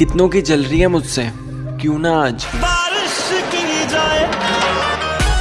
कितनों की चल रही है मुझसे? क्यों ना आज? बारिश